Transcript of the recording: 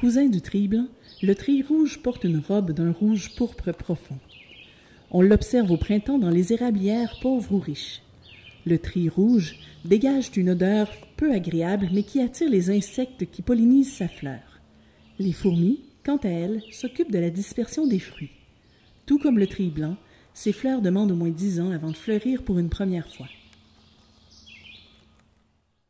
Cousin du tri blanc, le tri rouge porte une robe d'un rouge pourpre profond. On l'observe au printemps dans les érablières pauvres ou riches. Le tri rouge dégage une odeur peu agréable mais qui attire les insectes qui pollinisent sa fleur. Les fourmis, quant à elles, s'occupent de la dispersion des fruits. Tout comme le tri blanc, ces fleurs demandent au moins dix ans avant de fleurir pour une première fois.